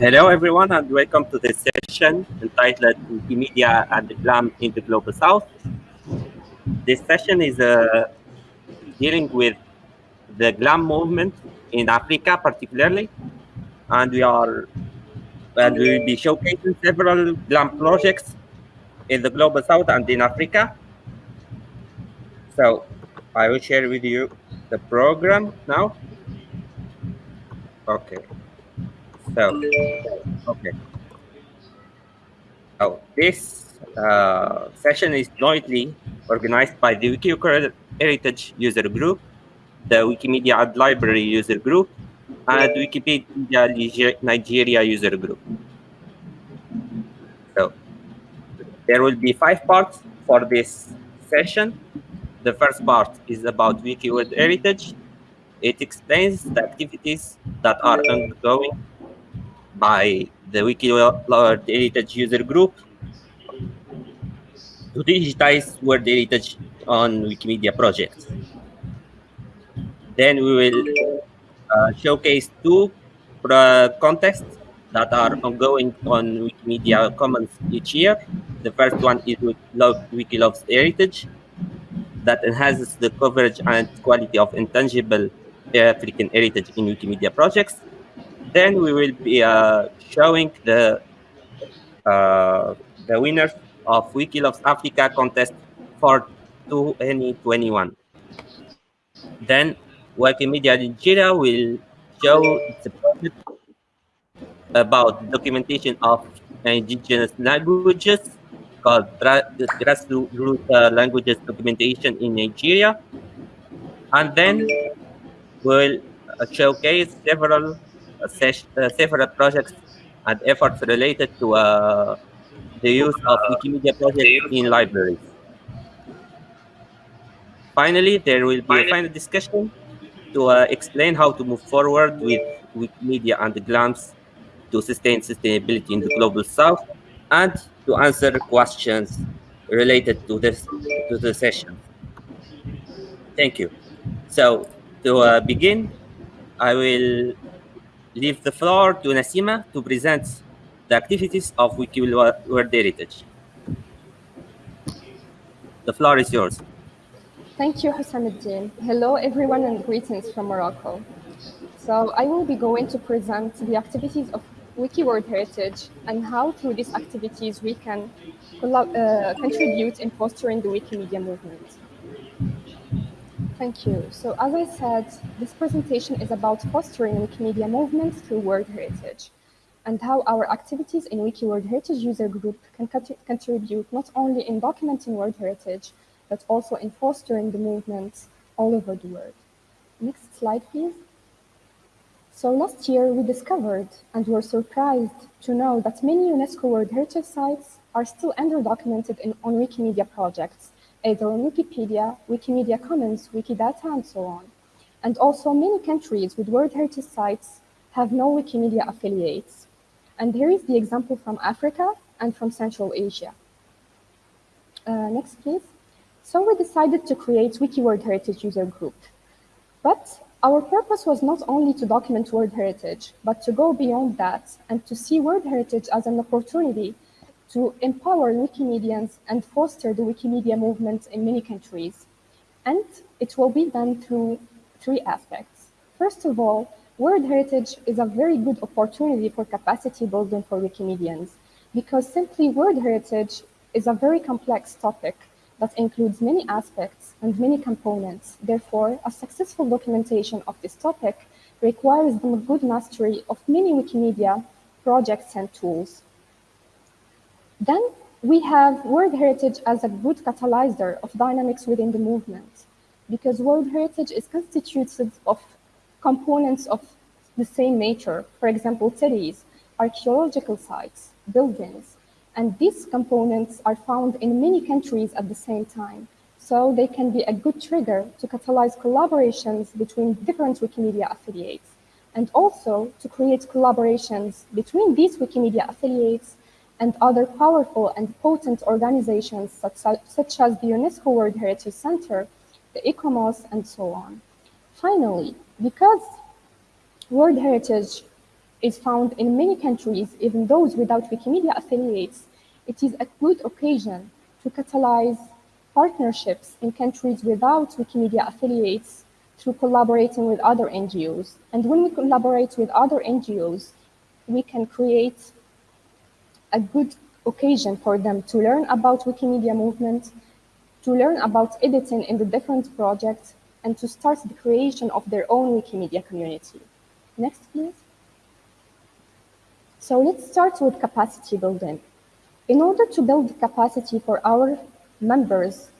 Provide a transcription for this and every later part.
Hello, everyone, and welcome to this session entitled Wikimedia and GLAM in the Global South. This session is uh, dealing with the GLAM movement in Africa, particularly, and we are and we will be showcasing several GLAM projects in the Global South and in Africa. So I will share with you the program now. Okay. So, okay. Oh, this uh, session is jointly organized by the Wikimedia Heritage User Group, the Wikimedia and Library User Group, and Wikipedia Nigeria User Group. So, there will be five parts for this session. The first part is about Wiki World Heritage. It explains the activities that are ongoing by the Wiki World Heritage User Group to digitize World Heritage on Wikimedia projects. Then we will uh, showcase two contests that are ongoing on Wikimedia Commons each year. The first one is Wikilove's Heritage that enhances the coverage and quality of intangible African heritage in Wikimedia projects. Then we will be uh, showing the uh, the winners of Wiki Loves Africa contest for 2021. Then Wikimedia Nigeria will show the about documentation of indigenous languages called grassroots uh, languages documentation in Nigeria. And then we'll uh, showcase several several projects and efforts related to uh, the use of Wikimedia projects in libraries. Finally, there will be a final discussion to uh, explain how to move forward with Wikimedia and the GLAMs to sustain sustainability in the Global South and to answer questions related to this to the session. Thank you. So to uh, begin, I will leave the floor to Nasima to present the activities of World Heritage. The floor is yours. Thank you, Houcemeddine. Hello, everyone, and greetings from Morocco. So I will be going to present the activities of Wiki World Heritage and how through these activities we can uh, contribute in fostering the Wikimedia movement. Thank you. So as I said, this presentation is about fostering Wikimedia movements through World Heritage and how our activities in Wiki World Heritage user group can contribute not only in documenting World Heritage, but also in fostering the movement all over the world. Next slide, please. So last year we discovered and were surprised to know that many UNESCO World Heritage sites are still under-documented on Wikimedia projects either on Wikipedia, Wikimedia Commons, Wikidata, and so on. And also many countries with World Heritage sites have no Wikimedia affiliates. And here is the example from Africa and from Central Asia. Uh, next, please. So we decided to create Wiki World Heritage user group. But our purpose was not only to document World Heritage, but to go beyond that and to see World Heritage as an opportunity to empower Wikimedians and foster the Wikimedia movement in many countries. And it will be done through three aspects. First of all, World Heritage is a very good opportunity for capacity building for Wikimedians because simply World Heritage is a very complex topic that includes many aspects and many components. Therefore, a successful documentation of this topic requires the good mastery of many Wikimedia projects and tools. Then we have World Heritage as a good catalyzer of dynamics within the movement, because World Heritage is constituted of components of the same nature, for example, cities, archaeological sites, buildings, and these components are found in many countries at the same time. So they can be a good trigger to catalyze collaborations between different Wikimedia affiliates, and also to create collaborations between these Wikimedia affiliates and other powerful and potent organizations such, such as the UNESCO World Heritage Center, the ICOMOS, and so on. Finally, because World Heritage is found in many countries, even those without Wikimedia affiliates, it is a good occasion to catalyze partnerships in countries without Wikimedia affiliates through collaborating with other NGOs. And when we collaborate with other NGOs, we can create a good occasion for them to learn about Wikimedia movement, to learn about editing in the different projects, and to start the creation of their own Wikimedia community. Next, please. So let's start with capacity building. In order to build capacity for our members,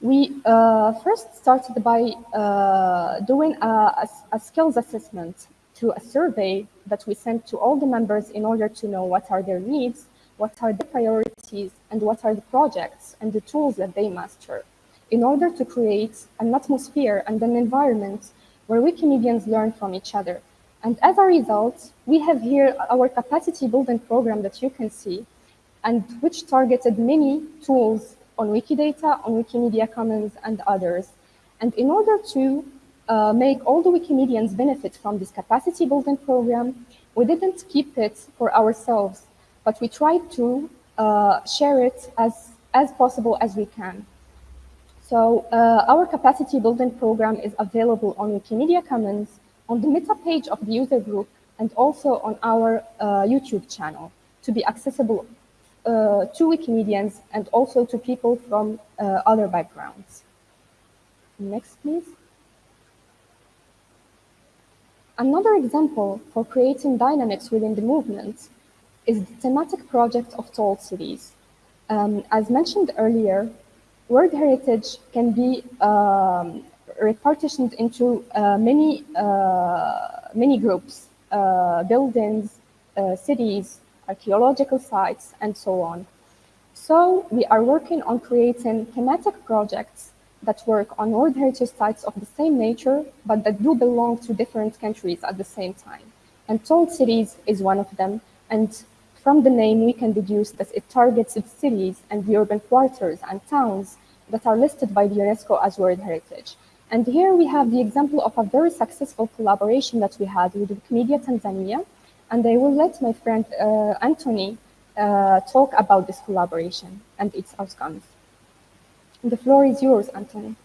we uh, first started by uh, doing a, a, a, skills assessment to a survey that we sent to all the members in order to know what are their needs, what are the priorities, and what are the projects and the tools that they master in order to create an atmosphere and an environment where Wikimedians learn from each other. And as a result, we have here our capacity building program that you can see, and which targeted many tools on Wikidata, on Wikimedia Commons, and others. And in order to uh, make all the Wikimedians benefit from this capacity building program, we didn't keep it for ourselves, but we tried to uh, share it as, as possible as we can. So uh, our capacity building program is available on Wikimedia Commons, on the meta page of the user group, and also on our uh, YouTube channel to be accessible uh, to Wikimedians and also to people from other backgrounds. Next, please. Another example for creating dynamics within the movement is the thematic project of tall Cities. Um, as mentioned earlier, World Heritage can be um, repartitioned into uh, many, uh, many groups, uh, buildings, uh, cities, archaeological sites, and so on. So we are working on creating thematic projects that work on World Heritage sites of the same nature, but that do belong to different countries at the same time. And Told Cities is one of them. And from the name, we can deduce that it targets the cities and the urban quarters and towns that are listed by the UNESCO as World Heritage. And here we have the example of a very successful collaboration that we had with Wikimedia Tanzania. And I will let my friend uh, Anthony uh, talk about this collaboration and its outcomes. The floor is yours, Anthony.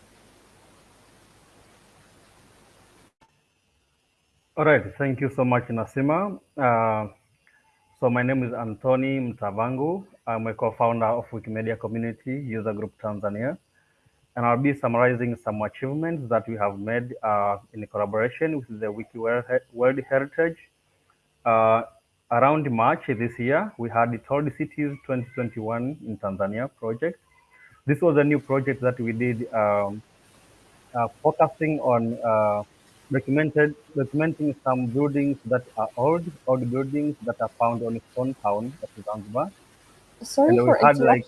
All right, thank you so much, Nasima. Uh, so my name is Anthony Mtavangu. I'm a co-founder of Wikimedia Community User Group Tanzania. And I'll be summarizing some achievements that we have made uh, in collaboration with the Wiki World Heritage. Uh, around March this year, we had the Told Cities 2021 in Tanzania project. This was a new project that we did um, uh, focusing on uh, documented, documenting some buildings that are old, old buildings that are found on Stone Town at Zanzibar. Sorry for interrupting, like,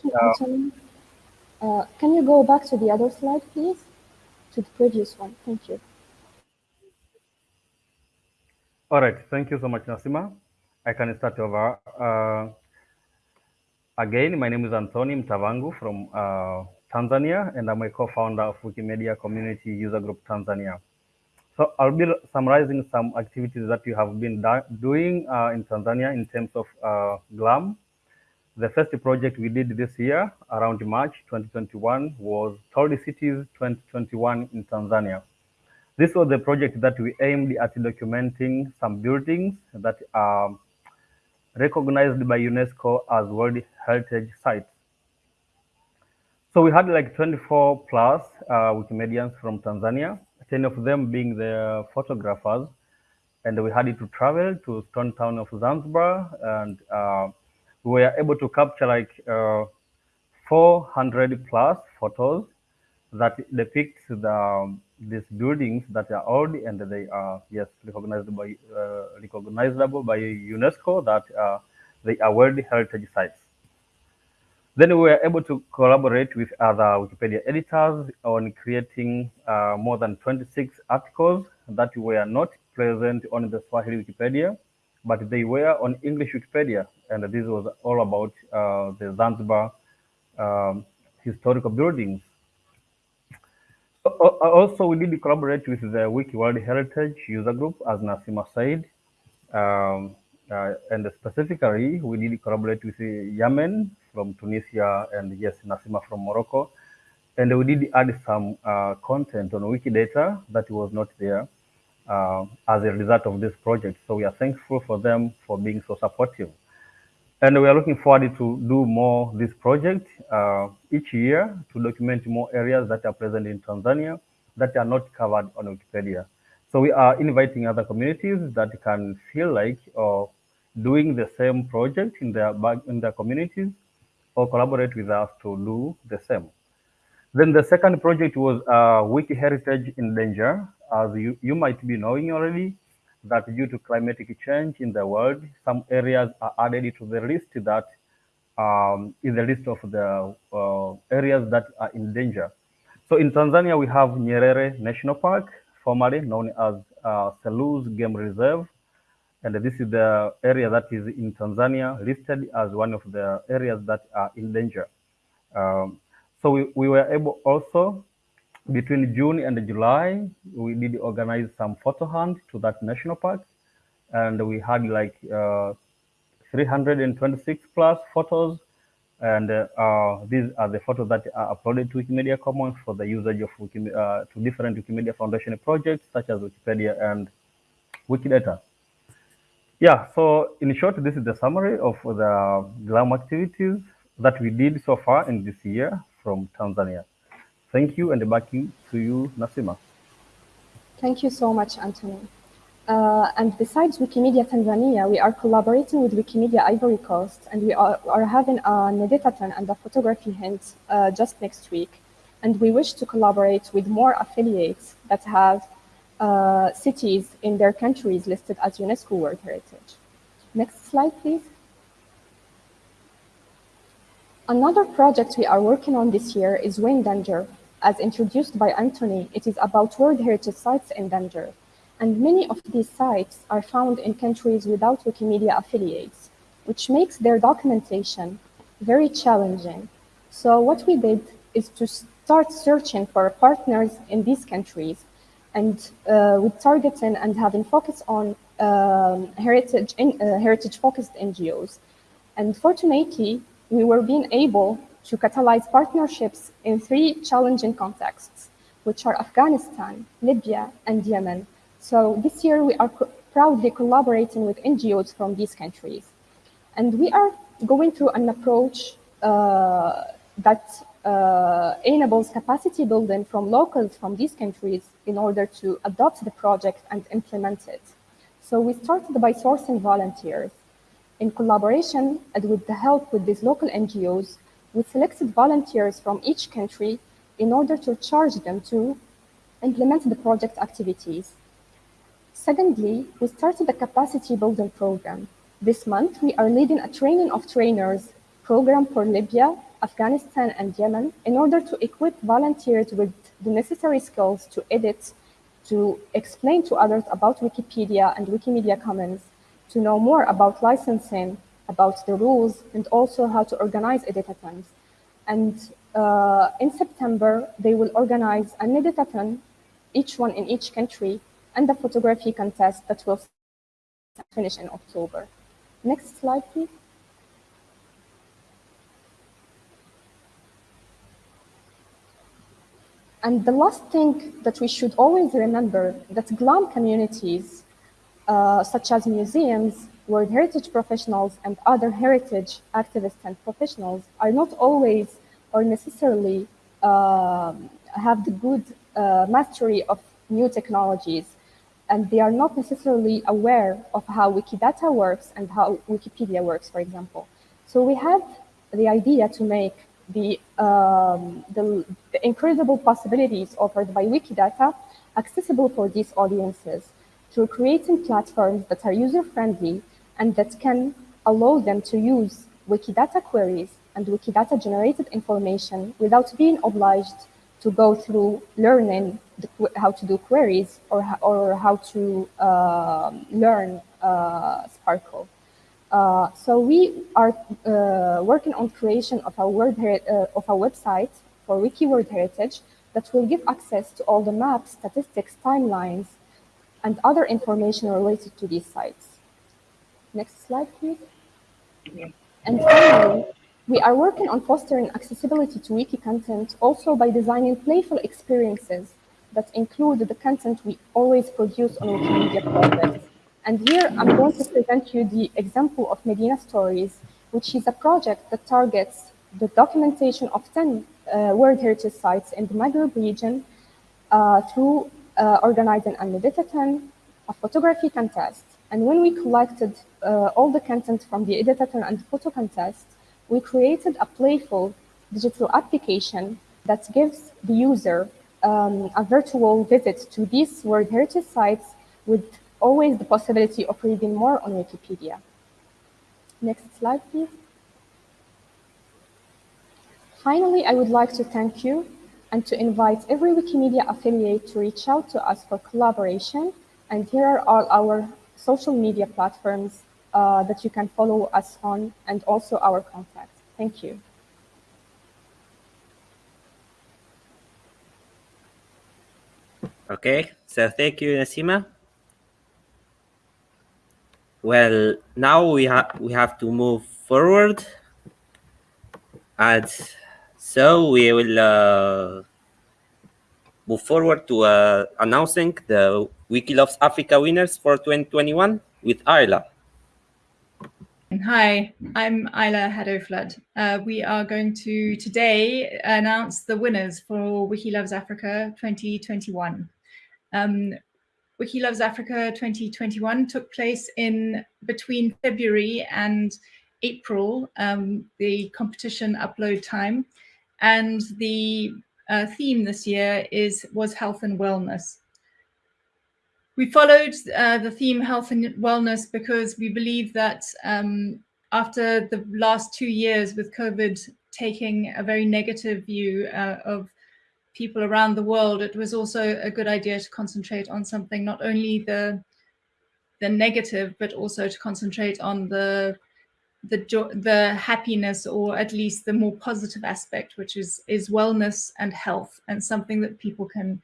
uh, uh, can you go back to the other slide, please? To the previous one. Thank you. All right. Thank you so much, Nasima. I can start over. Again, my name is Anthony Mtavangu from uh, Tanzania, and I'm a co-founder of Wikimedia Community User Group Tanzania. So I'll be summarizing some activities that you have been doing uh, in Tanzania in terms of uh, GLAM. The first project we did this year around March 2021 was Told Cities 2021 in Tanzania. This was the project that we aimed at documenting some buildings that are recognized by UNESCO as World Heritage Sites. So we had like 24 plus uh, Wikimedians from Tanzania 10 of them being the photographers. And we had to travel to Stone Town of Zanzibar, and uh, we were able to capture like uh, 400 plus photos that depict the um, these buildings that are old and they are yes recognized by uh, recognizable by UNESCO that uh, they are World Heritage Sites. Then we were able to collaborate with other Wikipedia editors on creating uh, more than 26 articles that were not present on the Swahili Wikipedia, but they were on English Wikipedia. And this was all about uh, the Zanzibar um, historical buildings. Also, we did collaborate with the Wiki World Heritage user group, as Nasima said. Um, uh, and specifically, we did collaborate with Yamen from Tunisia and yes, Nasima from Morocco. And we did add some uh, content on Wikidata that was not there uh, as a result of this project. So we are thankful for them for being so supportive. And we are looking forward to do more this project uh, each year to document more areas that are present in Tanzania that are not covered on Wikipedia. So we are inviting other communities that can feel like uh, doing the same project in their in their communities or collaborate with us to do the same. Then the second project was uh, Wiki Heritage in Danger. As you, you might be knowing already, that due to climatic change in the world, some areas are added to the list that um, is the list of the uh, areas that are in danger. So in Tanzania, we have Nyerere National Park, formerly known as uh, Selous Game Reserve. And this is the area that is in Tanzania listed as one of the areas that are in danger. Um, so we, we were able also between June and July, we did organize some photo hunt to that national park. And we had like uh, 326 plus photos. And uh, these are the photos that are uploaded to Wikimedia Commons for the usage of uh, to different Wikimedia Foundation projects, such as Wikipedia and Wikidata. Yeah, so in short, this is the summary of the GLAM activities that we did so far in this year from Tanzania. Thank you, and back to you, Nasima. Thank you so much, Anthony. Uh, and besides Wikimedia Tanzania, we are collaborating with Wikimedia Ivory Coast, and we are, are having an editathon and a photography hint uh, just next week. And we wish to collaborate with more affiliates that have uh, cities in their countries listed as UNESCO World Heritage. Next slide, please. Another project we are working on this year is Wayne Danger. As introduced by Anthony, it is about World Heritage Sites in danger. And many of these sites are found in countries without Wikimedia affiliates, which makes their documentation very challenging. So what we did is to start searching for partners in these countries and uh, with targeting and having focus on um, heritage, uh, heritage focused NGOs. And fortunately, we were being able to catalyze partnerships in three challenging contexts, which are Afghanistan, Libya, and Yemen. So this year we are co proudly collaborating with NGOs from these countries. And we are going through an approach uh, that uh, enables capacity building from locals from these countries in order to adopt the project and implement it. So we started by sourcing volunteers. In collaboration and with the help with these local NGOs, we selected volunteers from each country in order to charge them to implement the project activities. Secondly, we started a capacity building program. This month, we are leading a training of trainers program for Libya, Afghanistan, and Yemen in order to equip volunteers with the necessary skills to edit, to explain to others about Wikipedia and Wikimedia Commons, to know more about licensing, about the rules, and also how to organize a editathons. And uh, in September, they will organize an editathon, each one in each country, and a photography contest that will finish in October. Next slide, please. And the last thing that we should always remember that GLAM communities uh, such as museums, World Heritage professionals, and other heritage activists and professionals are not always or necessarily uh, have the good uh, mastery of new technologies. And they are not necessarily aware of how Wikidata works and how Wikipedia works, for example. So we had the idea to make the, um, the, the incredible possibilities offered by Wikidata accessible for these audiences through creating platforms that are user-friendly and that can allow them to use Wikidata queries and Wikidata generated information without being obliged to go through learning the, how to do queries or, or how to uh, learn uh, SPARQL. Uh, so we are uh, working on creation of a, word uh, of a website for Wiki World Heritage that will give access to all the maps, statistics, timelines, and other information related to these sites. Next slide, please. And finally, we are working on fostering accessibility to wiki content also by designing playful experiences that include the content we always produce on Wikimedia projects. And here I'm going to present you the example of Medina Stories, which is a project that targets the documentation of 10 uh, World Heritage Sites in the Maghreb region uh, through uh, organizing an editathon, a photography contest. And when we collected uh, all the content from the editathon and photo contest, we created a playful digital application that gives the user um, a virtual visit to these World Heritage Sites with always the possibility of reading more on Wikipedia. Next slide, please. Finally, I would like to thank you and to invite every Wikimedia affiliate to reach out to us for collaboration. And here are all our social media platforms uh, that you can follow us on and also our contact. Thank you. Okay, so thank you, Nasima. Well, now we have we have to move forward, and so we will uh, move forward to uh, announcing the Wiki Loves Africa winners for 2021 with Isla. Hi, I'm Isla Haddow-Flood. Uh, we are going to today announce the winners for Wiki Loves Africa 2021. Um, Wiki Loves Africa 2021 took place in between February and April, um, the competition upload time, and the uh, theme this year is was health and wellness. We followed uh, the theme health and wellness because we believe that um, after the last two years with COVID taking a very negative view uh, of people around the world, it was also a good idea to concentrate on something, not only the the negative, but also to concentrate on the the the happiness or at least the more positive aspect, which is is wellness and health and something that people can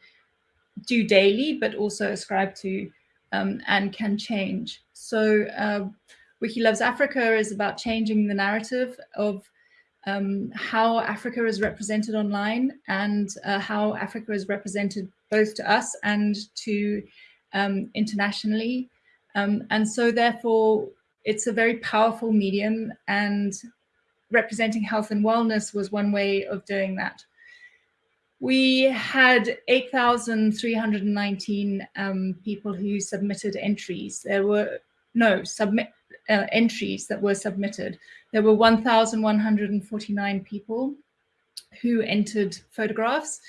do daily, but also ascribe to um, and can change. So uh, Wiki Loves Africa is about changing the narrative of um, how Africa is represented online and uh, how Africa is represented both to us and to um, internationally. Um, and so therefore, it's a very powerful medium and representing health and wellness was one way of doing that. We had 8,319 um, people who submitted entries. There were no submit uh, entries that were submitted. There were 1,149 people who entered photographs.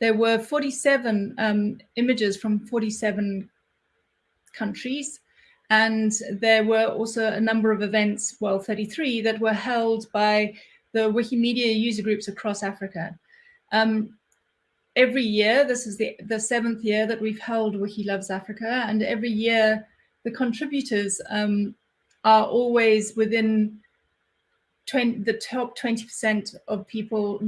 There were 47 um, images from 47 countries. And there were also a number of events, well, 33, that were held by the Wikimedia user groups across Africa. Um, every year, this is the, the seventh year that we've held Wiki Loves Africa, and every year the contributors um, are always within 20, the top 20% of people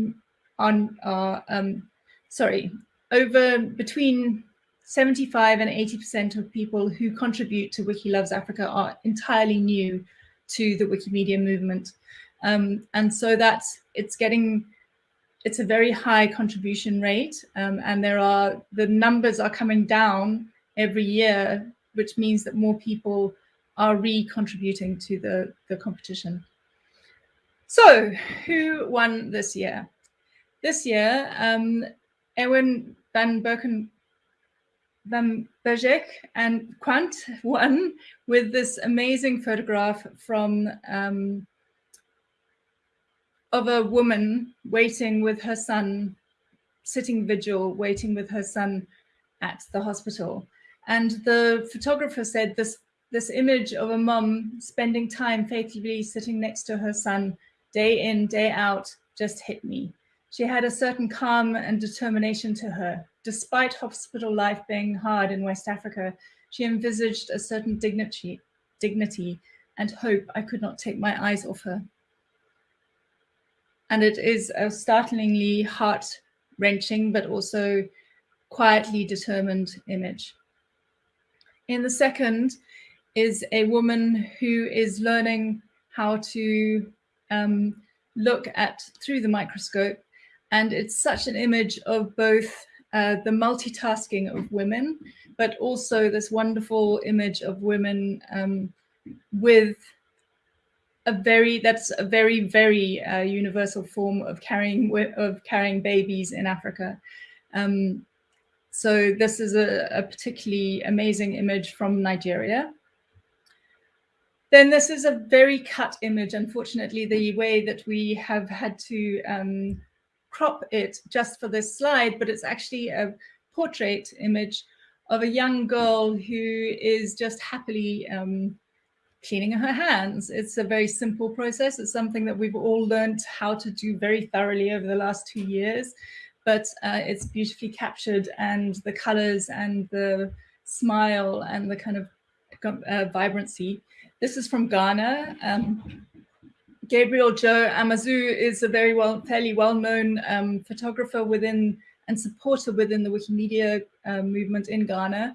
on are, um, sorry, over between 75 and 80% of people who contribute to Wiki Loves Africa are entirely new to the Wikimedia movement. Um, and so that's, it's getting, it's a very high contribution rate um, and there are, the numbers are coming down every year, which means that more people are re-contributing to the, the competition. So who won this year? This year, um, Ewien van Bergeijk Van Bergeijk and Kwant won with this amazing photograph from um, of a woman waiting with her son, sitting vigil, waiting with her son at the hospital. And the photographer said this this image of a mum spending time faithfully sitting next to her son day in, day out, just hit me. She had a certain calm and determination to her. Despite hospital life being hard in West Africa, she envisaged a certain dignity, dignity and hope I could not take my eyes off her. And it is a startlingly heart-wrenching, but also quietly determined image. In the second, is a woman who is learning how to um, look at through the microscope. And it's such an image of both uh, the multitasking of women, but also this wonderful image of women um, with a very that's a very very uh, universal form of carrying of carrying babies in Africa. Um, so this is a, a, particularly amazing image from Nigeria. Then this is a very cut image. Unfortunately, the way that we have had to um, crop it just for this slide, but it's actually a portrait image of a young girl who is just happily um, cleaning her hands. It's a very simple process. It's something that we've all learned how to do very thoroughly over the last two years, but uh, it's beautifully captured and the colors and the smile and the kind of uh, vibrancy. This is from Ghana. Um, Gabriel Joe Amazu is a very well, fairly well-known um, photographer within and supporter within the Wikimedia uh, movement in Ghana.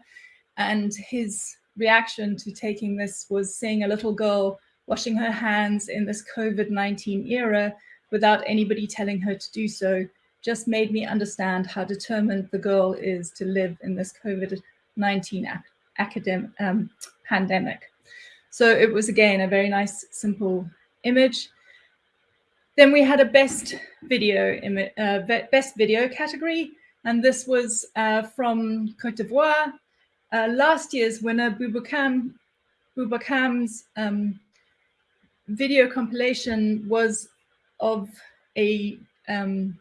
And his reaction to taking this was seeing a little girl washing her hands in this COVID-19 era without anybody telling her to do so just made me understand how determined the girl is to live in this COVID-19 academic um, pandemic. So it was again a very nice, simple image. Then we had a best video uh, best video category, and this was uh, from Cote d'Ivoire. Uh, last year's winner, Bubakam, Bubakam's um, video compilation was of a um,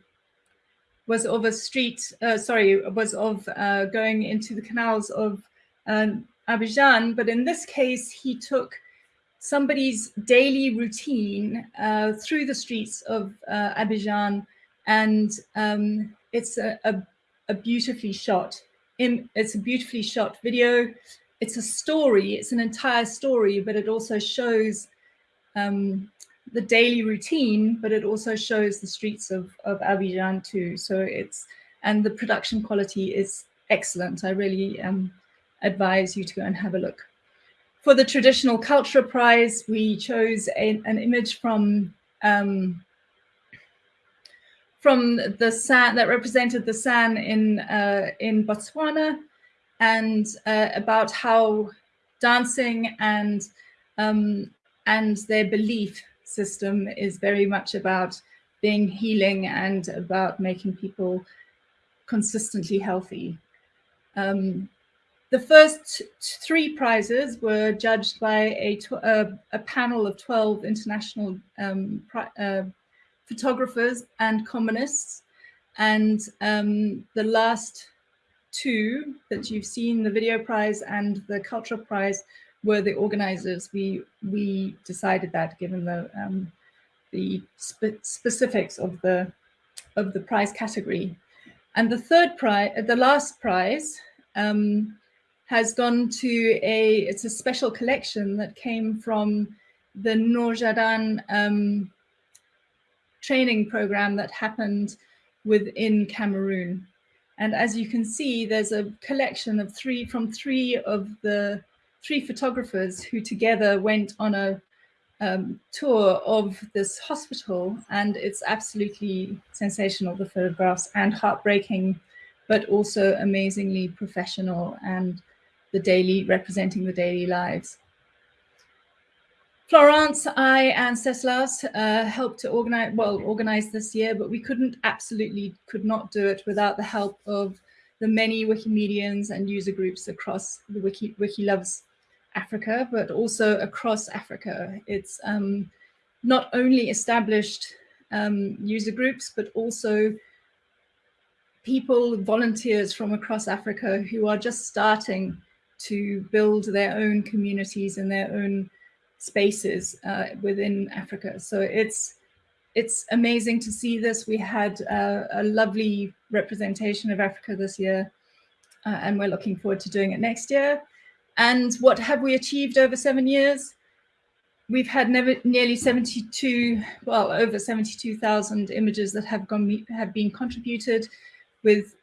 was of a street, uh, sorry, was of uh, going into the canals of uh, Abidjan. But in this case, he took somebody's daily routine uh, through the streets of uh, Abidjan. And um, it's a, a, a, beautifully shot, in, it's a beautifully shot video. It's a story, it's an entire story, but it also shows um, the daily routine, but it also shows the streets of, of Abidjan too. So it's, and the production quality is excellent. I really um, advise you to go and have a look. For the Traditional Culture Prize, we chose a, an image from um, from the San that represented the San in uh, in Botswana, and uh, about how dancing and um, and their belief system is very much about being healing and about making people consistently healthy. Um, the first three prizes were judged by a, a, a panel of 12 international um, uh, photographers and commonists. And um, the last two that you've seen, the video prize and the cultural prize, were the organizers. We we decided that given the um, the spe specifics of the of the prize category. And the third prize, the last prize, um, has gone to a, it's a special collection that came from the Nourjahdan um, training program that happened within Cameroon. And as you can see, there's a collection of three from three of the three photographers who together went on a um, tour of this hospital. And it's absolutely sensational, the photographs and heartbreaking, but also amazingly professional and the daily, representing the daily lives. Florence, I and Ceslas uh, helped to organize, well, organize this year, but we couldn't, absolutely could not do it without the help of the many Wikimedians and user groups across the Wiki, Wiki Loves Africa, but also across Africa. It's um, not only established um, user groups, but also people, volunteers from across Africa who are just starting to build their own communities and their own spaces uh, within Africa. So it's it's amazing to see this. We had uh, a lovely representation of Africa this year, uh, and we're looking forward to doing it next year. And what have we achieved over seven years? We've had never, nearly 72, well, over 72,000 images that have gone have been contributed with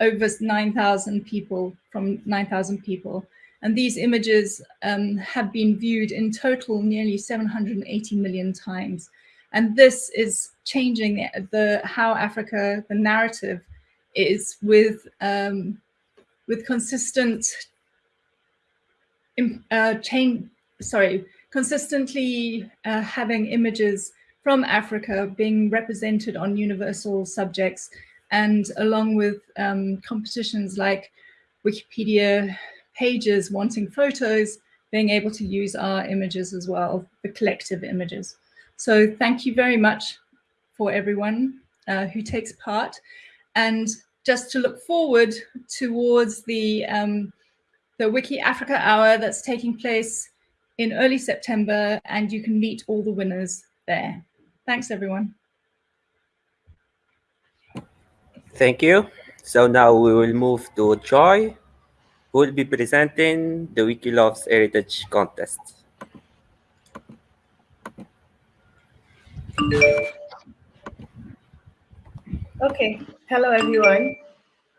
over 9,000 people from 9,000 people. And these images um, have been viewed in total nearly 780 million times. And this is changing the, the how Africa, the narrative is with, um, with consistent uh, change, sorry, consistently uh, having images from Africa being represented on universal subjects and along with um, competitions like Wikipedia pages wanting photos, being able to use our images as well, the collective images. So thank you very much for everyone uh, who takes part. And just to look forward towards the, um, the Wiki Africa Hour that's taking place in early September, and you can meet all the winners there. Thanks, everyone. Thank you. So now we will move to Joy, who will be presenting the Wikiloves Heritage Contest. Okay, hello everyone.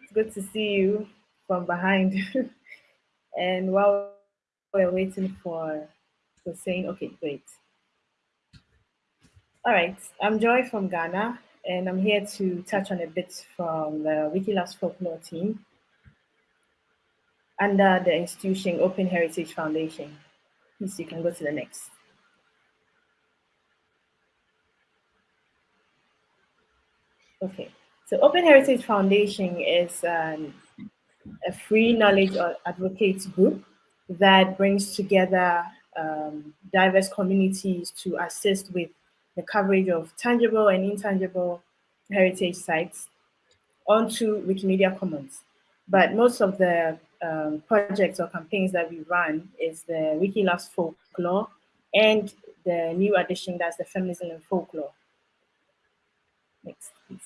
It's good to see you from behind. and while we're waiting for the saying, okay, great. All right, I'm Joy from Ghana, and I'm here to touch on a bit from the Wikiloves folklore team under the institution Open Heritage Foundation. Please, you can go to the next. Okay, so Open Heritage Foundation is um, a free knowledge advocates group that brings together um, diverse communities to assist with the coverage of tangible and intangible heritage sites onto Wikimedia Commons. But most of the um, projects or campaigns that we run is the Wiki Loves Folklore and the new addition that's the Feminism and Folklore. Next, please.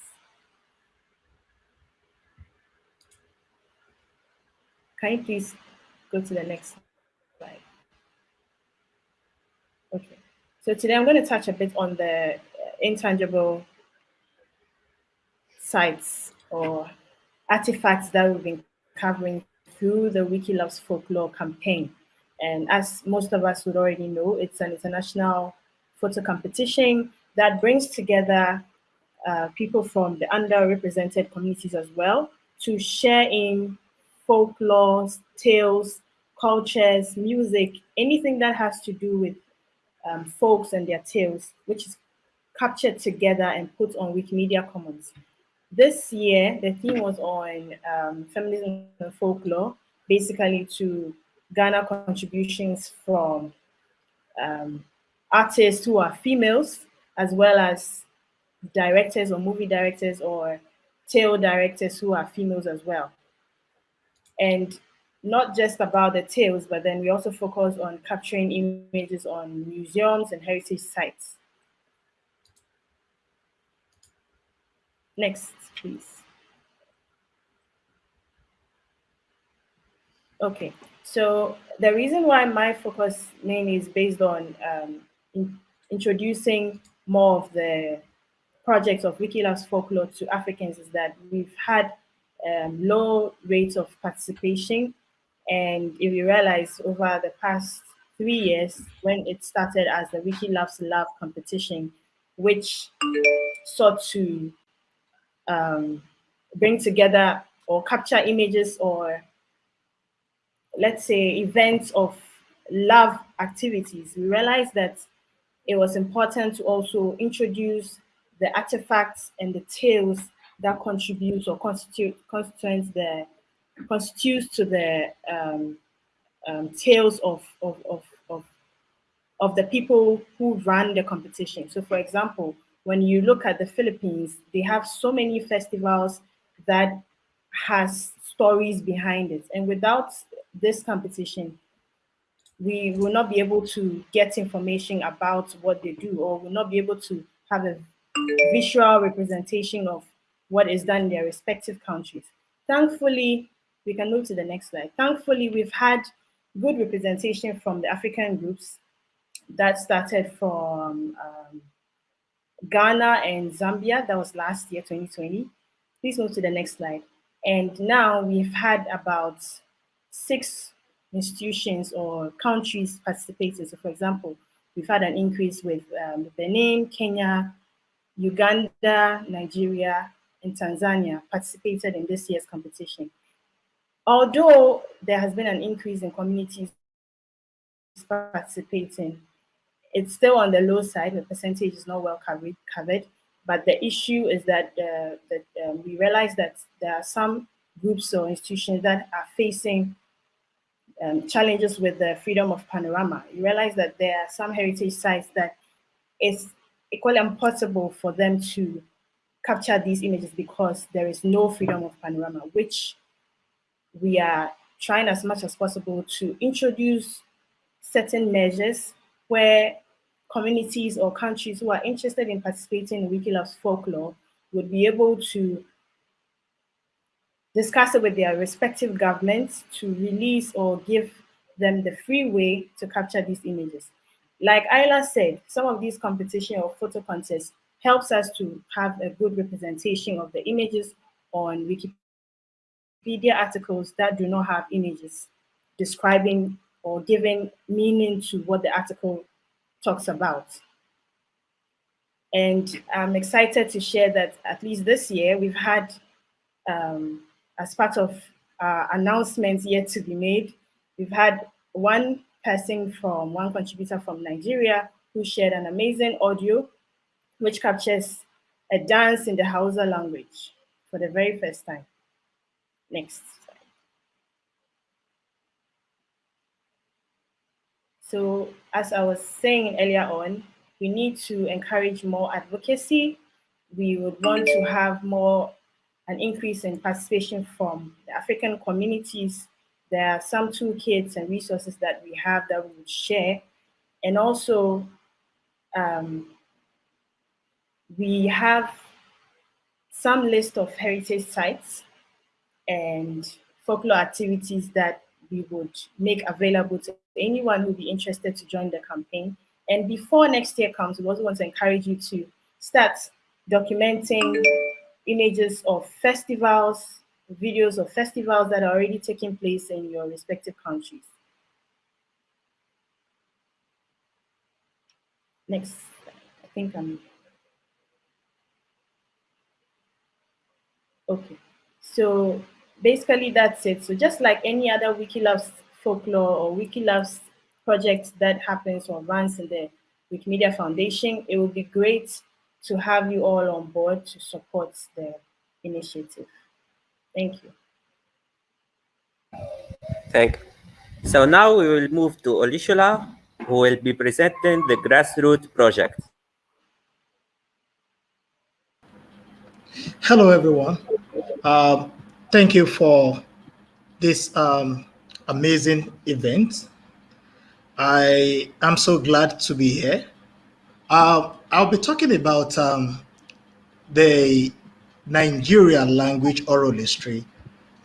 Can you please go to the next slide? Okay. So today I'm going to touch a bit on the uh, intangible sites or artifacts that we've been covering through the Wiki Loves Folklore campaign. And as most of us would already know, it's an international photo competition that brings together uh, people from the underrepresented communities as well to share in folklore, tales, cultures, music, anything that has to do with um, folks and their tales, which is captured together and put on Wikimedia Commons. This year, the theme was on um, feminism and folklore, basically to garner contributions from um, artists who are females, as well as directors or movie directors or tale directors who are females as well. And not just about the tales, but then we also focus on capturing images on museums and heritage sites. Next, please. Okay, so the reason why my focus mainly is based on um, in introducing more of the projects of Wikiloves folklore to Africans is that we've had um, low rates of participation and if you realize over the past three years, when it started as the Wiki Loves Love competition, which sought to um, bring together or capture images or let's say events of love activities, we realized that it was important to also introduce the artifacts and the tales that contribute or constitute constituents the constitutes to the um, um, tales of, of, of, of, of the people who run the competition. So for example, when you look at the Philippines, they have so many festivals that has stories behind it. And without this competition, we will not be able to get information about what they do or will not be able to have a visual representation of what is done in their respective countries. Thankfully, we can move to the next slide. Thankfully, we've had good representation from the African groups that started from um, Ghana and Zambia. That was last year, 2020. Please move to the next slide. And now we've had about six institutions or countries participating. So for example, we've had an increase with um, Benin, Kenya, Uganda, Nigeria, and Tanzania participated in this year's competition. Although there has been an increase in communities participating, it's still on the low side. The percentage is not well covered. but the issue is that, uh, that um, we realize that there are some groups or institutions that are facing um, challenges with the freedom of panorama. You realize that there are some heritage sites that it's equally impossible for them to capture these images because there is no freedom of panorama, which we are trying as much as possible to introduce certain measures where communities or countries who are interested in participating in Wiki Loves Folklore would be able to discuss it with their respective governments to release or give them the free way to capture these images. Like Isla said, some of these competition or photo contests helps us to have a good representation of the images on Wikipedia articles that do not have images describing or giving meaning to what the article talks about. And I'm excited to share that at least this year, we've had, um, as part of uh, announcements yet to be made, we've had one person from, one contributor from Nigeria who shared an amazing audio which captures a dance in the Hausa language for the very first time. Next. slide. So as I was saying earlier on, we need to encourage more advocacy. We would want to have more an increase in participation from the African communities. There are some toolkits and resources that we have that we would share. And also, um, we have some list of heritage sites and folklore activities that we would make available to anyone who would be interested to join the campaign. And before next year comes, we also want to encourage you to start documenting images of festivals, videos of festivals that are already taking place in your respective countries. Next, I think I'm, okay. So basically that's it. So just like any other Wikilove's folklore or Wiki Loves project that happens or runs in the Wikimedia Foundation, it would be great to have you all on board to support the initiative. Thank you. Thank you. So now we will move to Olushola, who will be presenting the grassroots project. Hello, everyone. Um, thank you for this um, amazing event. I am so glad to be here. Uh, I'll be talking about um, the Nigerian language oral history.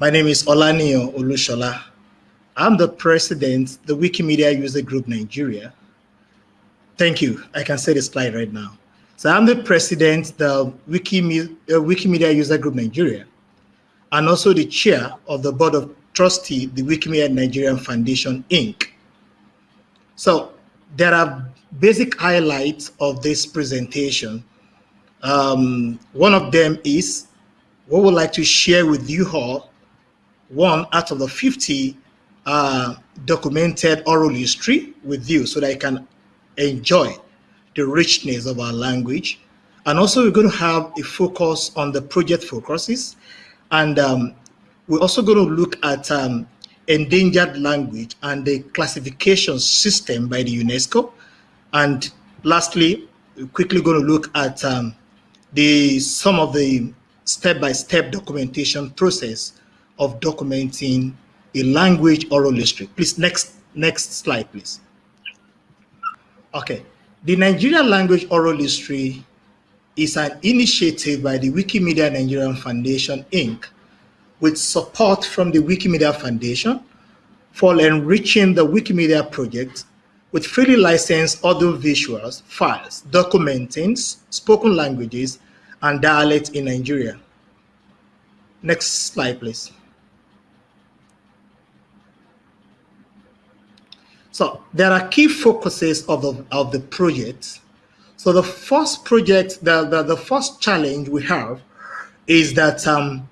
My name is Olaniyan Olushola. I'm the president, the Wikimedia User Group Nigeria. Thank you. I can see the slide right now. So I'm the president, the uh, Wikimedia User Group Nigeria, and also the chair of the board of trustee, the Wikimedia Nigerian Foundation, Inc. So there are basic highlights of this presentation. Um, one of them is what we'd like to share with you all, one out of the 50 uh, documented oral history with you so that you can enjoy the richness of our language. And also we're going to have a focus on the project focuses and um, we're also going to look at um, endangered language and the classification system by the UNESCO. And lastly, we're quickly going to look at um, the some of the step-by-step -step documentation process of documenting a language oral history. Please, next, next slide, please. Okay, the Nigerian language oral history is an initiative by the Wikimedia Nigerian Foundation, Inc., with support from the Wikimedia Foundation for enriching the Wikimedia project with freely licensed audio visuals files documenting spoken languages and dialects in Nigeria. Next slide, please. So there are key focuses of the, of the project. So the first project, the, the, the first challenge we have is that um,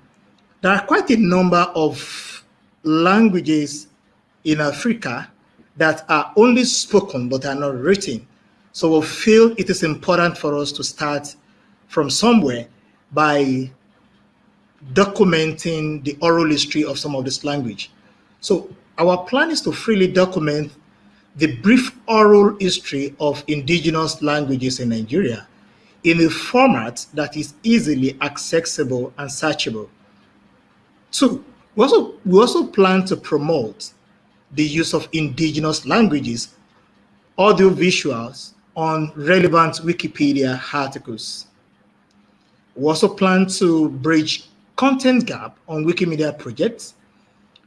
there are quite a number of languages in Africa that are only spoken but are not written. So we feel it is important for us to start from somewhere by documenting the oral history of some of this language. So our plan is to freely document the brief oral history of indigenous languages in Nigeria in a format that is easily accessible and searchable. Two, we also, we also plan to promote the use of indigenous languages, audio visuals on relevant Wikipedia articles. We also plan to bridge content gap on Wikimedia projects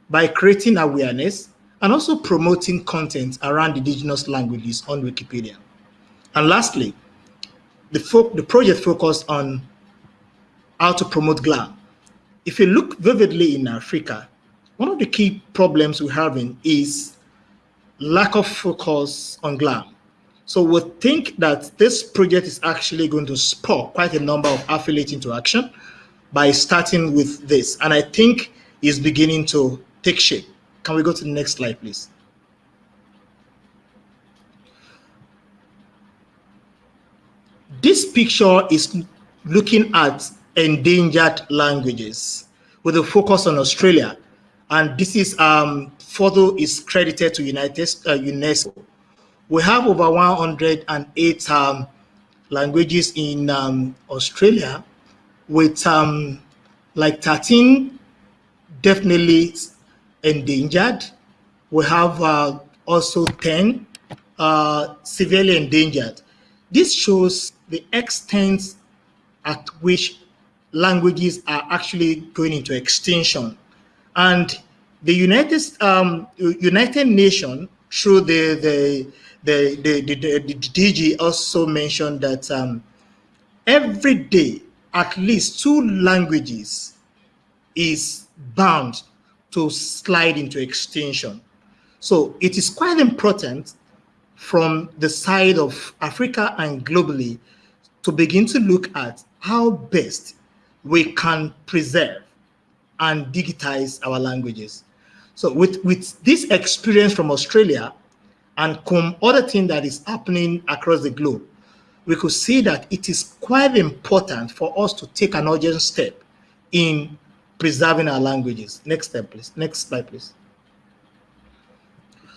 by creating awareness and also promoting content around indigenous languages on Wikipedia. And lastly, the, the project focused on how to promote GLAM. If you look vividly in Africa, one of the key problems we're having is lack of focus on GLAM. So we think that this project is actually going to spur quite a number of affiliates into action by starting with this. And I think is beginning to take shape. Can we go to the next slide, please? This picture is looking at endangered languages with a focus on Australia. And this is um, photo is credited to United uh, UNESCO. We have over 108 um, languages in um, Australia with um, like 13 definitely endangered. We have uh, also 10 uh, severely endangered. This shows the extent at which languages are actually going into extinction. And the United, um, United Nations, through the, the, the, the, DG also mentioned that um, every day, at least two languages is bound to slide into extinction. So it is quite important from the side of Africa and globally to begin to look at how best we can preserve and digitize our languages. So with, with this experience from Australia and some other thing that is happening across the globe, we could see that it is quite important for us to take an urgent step in preserving our languages. Next step, please. Next slide, please.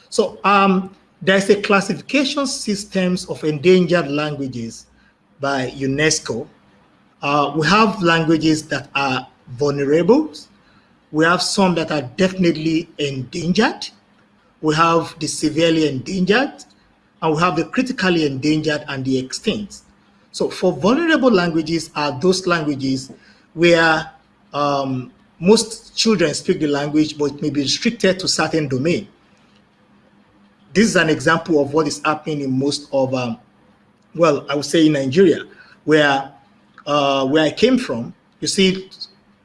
So um, there's a classification systems of endangered languages by UNESCO. Uh, we have languages that are vulnerable. We have some that are definitely endangered. We have the severely endangered, and we have the critically endangered and the extinct. So for vulnerable languages are those languages where um, most children speak the language, but it may be restricted to certain domain. This is an example of what is happening in most of, um, well, I would say in Nigeria, where uh, where I came from, you see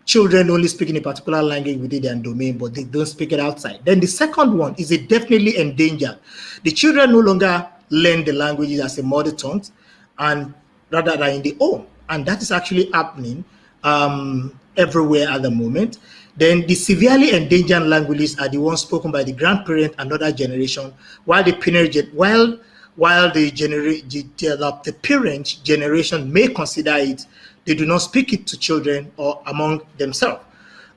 children only speaking a particular language within their domain, but they don't speak it outside. Then the second one is it definitely endangered. The children no longer learn the languages as a mother tongue, and rather than in the home, and that is actually happening um, everywhere at the moment. Then the severely endangered languages are the ones spoken by the grandparent and other generation, while the parent, while while the, the, the parent generation may consider it, they do not speak it to children or among themselves.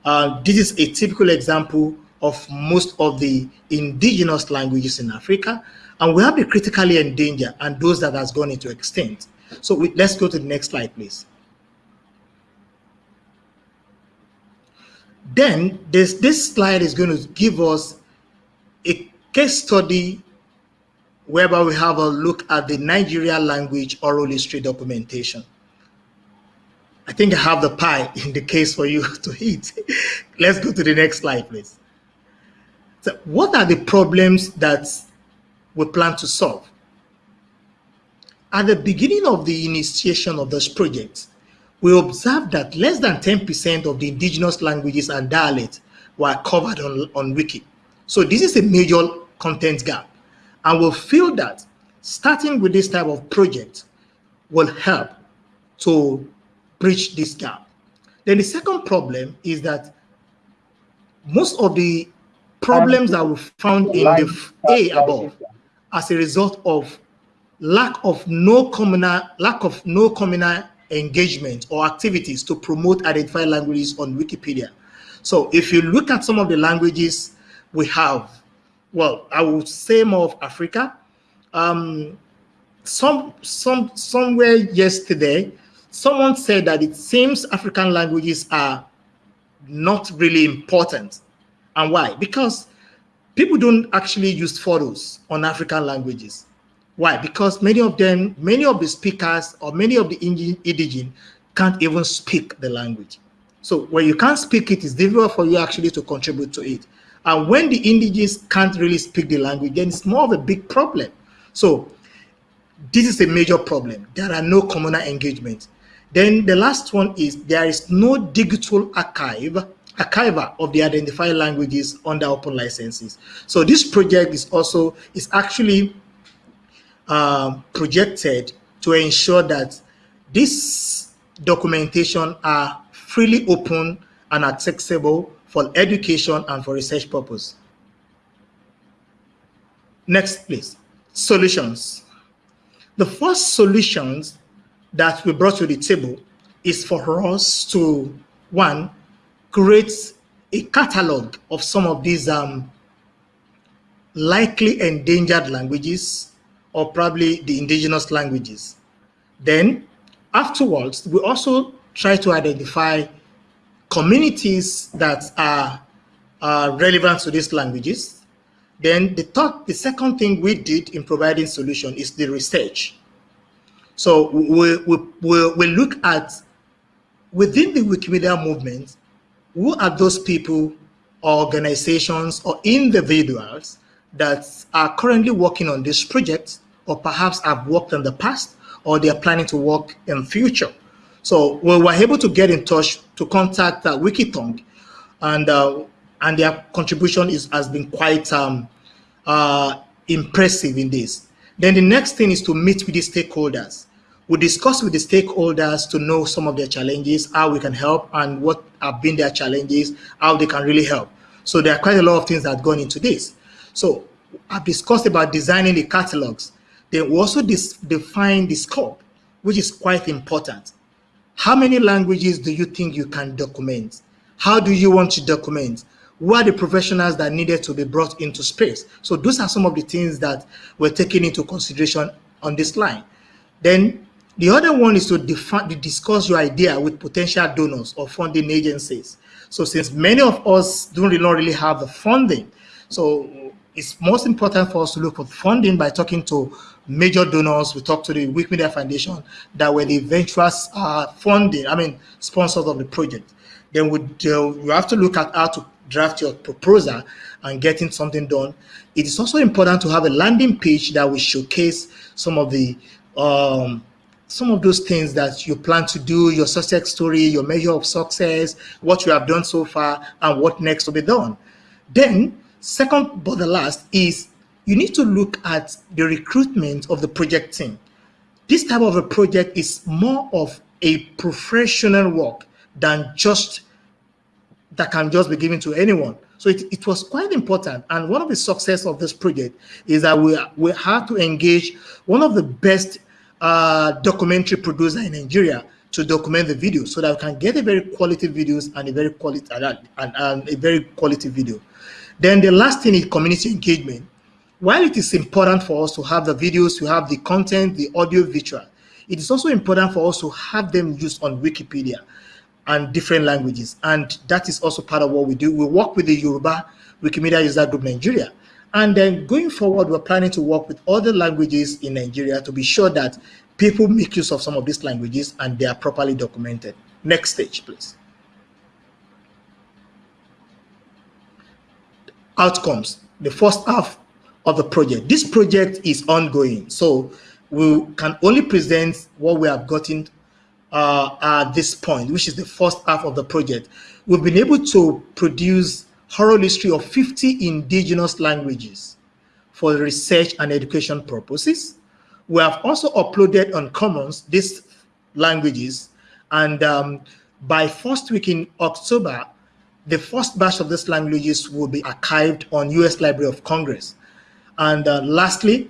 Uh, this is a typical example of most of the indigenous languages in Africa. And we have the critically endangered and those that has gone into extinct. So we, let's go to the next slide, please. Then this, this slide is going to give us a case study whereby we have a look at the Nigeria language oral history documentation. I think I have the pie in the case for you to eat. Let's go to the next slide, please. So what are the problems that we plan to solve? At the beginning of the initiation of this project, we observed that less than 10% of the indigenous languages and dialects were covered on, on Wiki. So this is a major content gap. And we feel that starting with this type of project will help to bridge this gap. Then the second problem is that most of the problems that we found in the A above as a result of lack of no communal lack of no communal engagement or activities to promote identified languages on Wikipedia. So if you look at some of the languages we have, well, I would say more of Africa. Um, some some somewhere yesterday, someone said that it seems African languages are not really important. And why? Because people don't actually use photos on African languages. Why? Because many of them, many of the speakers or many of the indigenous can't even speak the language. So when you can't speak it, it's difficult for you actually to contribute to it. And when the indigenous can't really speak the language, then it's more of a big problem. So this is a major problem. There are no communal engagement. Then the last one is there is no digital archive archiver of the identified languages under open licenses. So this project is also is actually um, projected to ensure that this documentation are freely open and accessible for education and for research purpose. Next, please. Solutions. The first solutions that we brought to the table is for us to, one, create a catalog of some of these um, likely endangered languages or probably the indigenous languages. Then afterwards, we also try to identify communities that are, are relevant to these languages. Then the third, the second thing we did in providing solution is the research. So we, we, we, we look at within the Wikimedia movement, who are those people or organizations or individuals that are currently working on this project or perhaps have worked in the past or they are planning to work in future. So we were able to get in touch to contact uh, Wikitongue and uh, and their contribution is has been quite um, uh, impressive in this. Then the next thing is to meet with the stakeholders. We discuss with the stakeholders to know some of their challenges, how we can help and what have been their challenges, how they can really help. So there are quite a lot of things that have gone into this. So I've discussed about designing the catalogs. Then we also define the scope, which is quite important. How many languages do you think you can document? How do you want to document? Who are the professionals that needed to be brought into space? So those are some of the things that were taken into consideration on this line. Then the other one is to, define, to discuss your idea with potential donors or funding agencies. So since many of us don't really, not really have the funding, so it's most important for us to look for funding by talking to major donors. We talked to the Wikimedia Foundation that were the eventual uh, funding, I mean, sponsors of the project. Then we, uh, we have to look at how to draft your proposal and getting something done. It is also important to have a landing page that will showcase some of the um, some of those things that you plan to do, your success story, your measure of success, what you have done so far, and what next to be done. Then, second but the last is you need to look at the recruitment of the project team. This type of a project is more of a professional work than just that can just be given to anyone. So it, it was quite important. And one of the success of this project is that we, we had to engage one of the best uh, documentary producer in Nigeria to document the video so that we can get a very quality videos and a very quality and, and, and a very quality video. Then the last thing is community engagement. While it is important for us to have the videos, to have the content, the audio visual, it is also important for us to have them used on Wikipedia and different languages. And that is also part of what we do. We work with the Yoruba Wikimedia User Group Nigeria. And then going forward, we're planning to work with other languages in Nigeria to be sure that people make use of some of these languages and they are properly documented. Next stage, please. Outcomes, the first half of the project. This project is ongoing, so we can only present what we have gotten uh, at this point, which is the first half of the project. We've been able to produce oral history of 50 indigenous languages for research and education purposes. We have also uploaded on Commons these languages, and um, by first week in October, the first batch of these languages will be archived on US Library of Congress. And uh, lastly,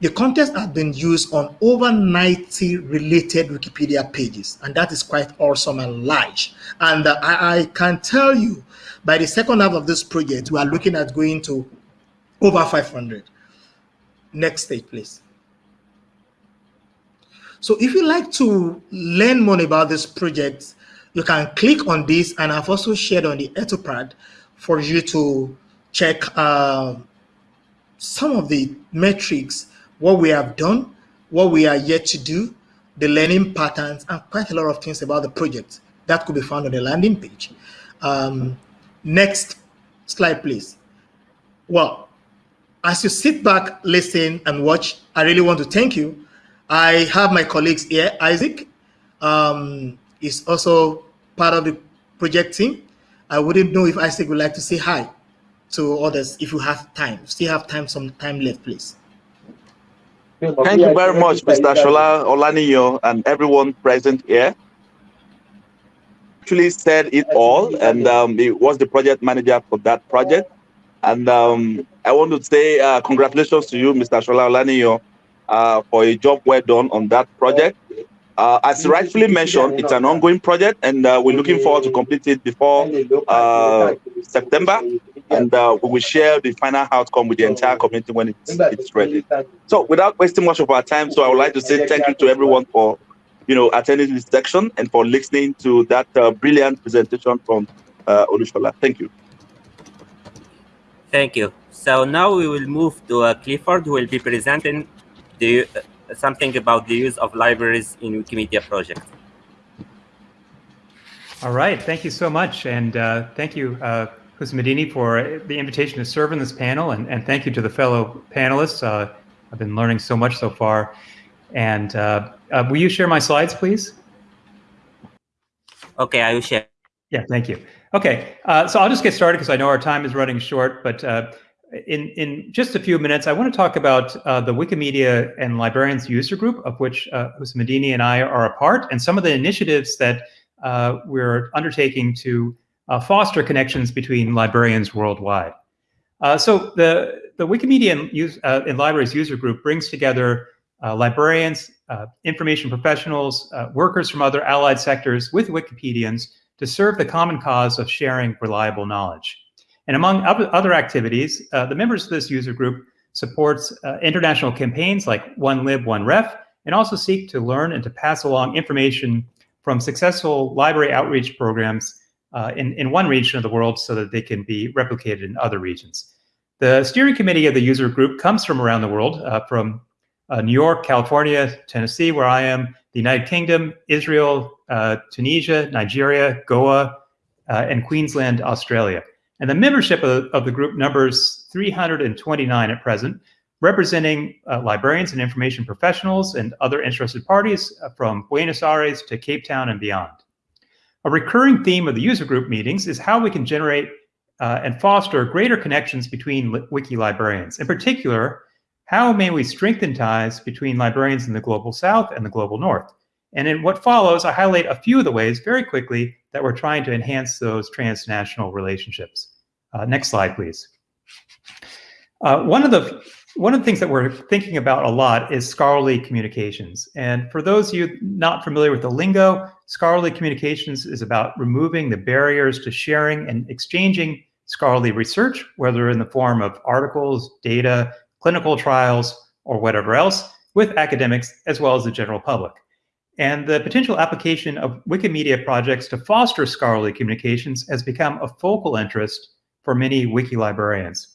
the contest has been used on over 90 related Wikipedia pages, and that is quite awesome and large. And uh, I, I, can tell you, by the second half of this project, we are looking at going to over 500. Next stage, please. So if you like to learn more about this project, you can click on this, and I've also shared on the Etherpad for you to check uh, some of the metrics what we have done, what we are yet to do, the learning patterns, and quite a lot of things about the project that could be found on the landing page. Um, next slide, please. Well, as you sit back, listen, and watch, I really want to thank you. I have my colleagues here. Isaac um, is also part of the project team. I wouldn't know if Isaac would like to say hi to others if you have time. Still have time, some time left, please. Thank you very much, Mr. Shola Olaniyan, and everyone present here. Actually said it all, and um, he was the project manager for that project. And um, I want to say uh, congratulations to you, Mr. Shola Olaniyan, uh, for a job well done on that project. Uh, as rightfully mentioned, it's an ongoing project, and uh, we're looking forward to complete it before uh, September and uh, we will share the final outcome with the entire community when it's, it's ready. So without wasting much of our time, so I would like to say thank you to everyone for, you know, attending this section and for listening to that uh, brilliant presentation from uh, Olushola. Thank you. Thank you. So now we will move to uh, Clifford, who will be presenting the, uh, something about the use of libraries in Wikimedia project. All right, thank you so much. And uh, thank you, uh, Hussein for the invitation to serve in this panel, and, and thank you to the fellow panelists. Uh, I've been learning so much so far. And uh, uh, will you share my slides, please? Okay, I will share. Yeah, thank you. Okay, uh, so I'll just get started because I know our time is running short, but uh, in, in just a few minutes, I want to talk about uh, the Wikimedia and Librarians User Group, of which uh, Hussein and I are a part, and some of the initiatives that we're undertaking to uh, foster connections between librarians worldwide. Uh, so the, the Wikimedia and, use, uh, and, Libraries user group brings together uh, librarians, uh, information professionals, uh, workers from other allied sectors with Wikipedians to serve the common cause of sharing reliable knowledge. And among other activities, the members of this user group supports international campaigns like One Lib, One Ref, and also seek to learn and to pass along information from successful library outreach programs uh, in, in one region of the world so that they can be replicated in other regions. The steering committee of the user group comes from around the world, uh, from uh, New York, California, Tennessee, where I am, the United Kingdom, Israel, uh, Tunisia, Nigeria, Goa, uh, and Queensland, Australia. And the membership of, of, the group numbers 329 at present, representing uh, librarians and information professionals and other interested parties from Buenos Aires to Cape Town and beyond. A recurring theme of the user group meetings is how we can generate uh, and foster greater connections between wiki librarians. In particular, how may we strengthen ties between librarians in the global south and the global north? And in what follows, I highlight a few of the ways very quickly that we're trying to enhance those transnational relationships. Uh, next slide, please. Uh, one of the one of the things that we're thinking about a lot is scholarly communications. And for those of you not familiar with the lingo, scholarly communications is about removing the barriers to sharing and exchanging scholarly research, whether in the form of articles, data, clinical trials, or whatever else, with academics as well as the general public. And the potential application of Wikimedia projects to foster scholarly communications has become a focal interest for many wiki librarians.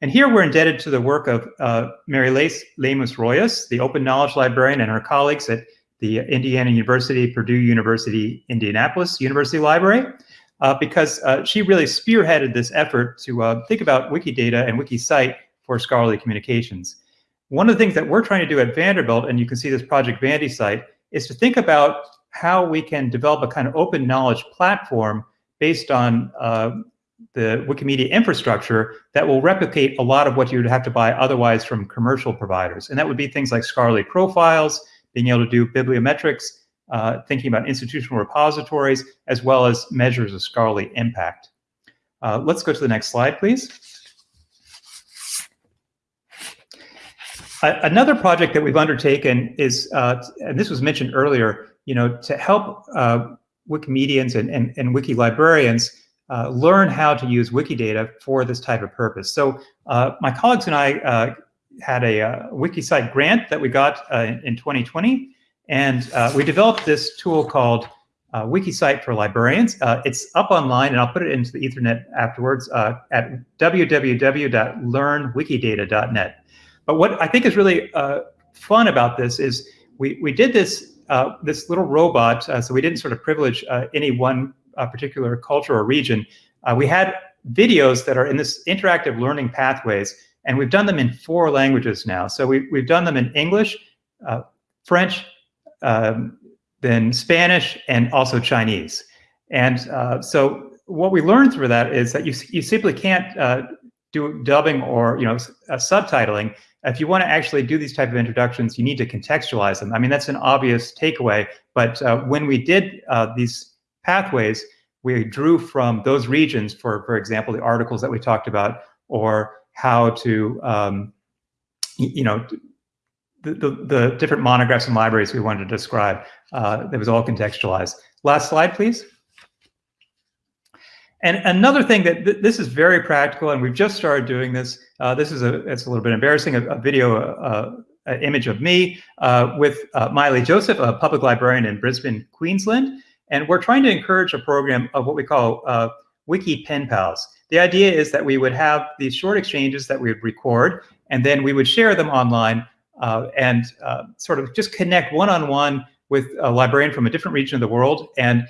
And here we're indebted to the work of uh, Mary Lace Lemus Royas, the open knowledge librarian, and her colleagues at the Indiana University, Purdue University, Indianapolis University Library, uh, because uh, she really spearheaded this effort to uh, think about Wikidata and Wikicite for scholarly communications. One of the things that we're trying to do at Vanderbilt, and you can see this Project VandyCite, is to think about how we can develop a kind of open knowledge platform based on uh, the Wikimedia infrastructure that will replicate a lot of what you would have to buy otherwise from commercial providers. And that would be things like scholarly profiles, being able to do bibliometrics, uh, thinking about institutional repositories, as well as measures of scholarly impact. Uh, let's go to the next slide, please. Another project that we've undertaken is, uh, and this was mentioned earlier, you know, to help uh, Wikimedians and, and, and Wiki librarians uh, learn how to use Wikidata for this type of purpose. So uh, my colleagues and I uh, had a uh, WikiCite grant that we got in, in 2020, and we developed this tool called WikiCite for Librarians. it's up online, and I'll put it into the Ethernet afterwards at www.learnwikidata.net. But what I think is really fun about this is we, we did this this little robot, so we didn't sort of privilege any one a particular culture or region, uh, we had videos that are in this interactive learning pathways, and we've done them in four languages now. So we, we've done them in English, uh, French, um, then Spanish, and also Chinese. And uh, so what we learned through that is that you, you simply can't uh, do dubbing or you know uh, subtitling. If you want to actually do these type of introductions, you need to contextualize them. I mean, that's an obvious takeaway. But uh, when we did these pathways, we drew from those regions for, for example, the articles that we talked about, or how to, um, you know, the, the, the, different monographs and libraries we wanted to describe. Uh, that was all contextualized. Last slide, please. And another thing that th this is very practical, and we've just started doing this. Uh, this is a it's a little bit embarrassing. A, a video, uh, image of me uh, with uh, Miley Joseph, a public librarian in Brisbane, Queensland. And we're trying to encourage a program of what we call Wiki Pen Pals. The idea is that we would have these short exchanges that we would record, and then we would share them online and sort of just connect one-on-one -on -one with a librarian from a different region of the world and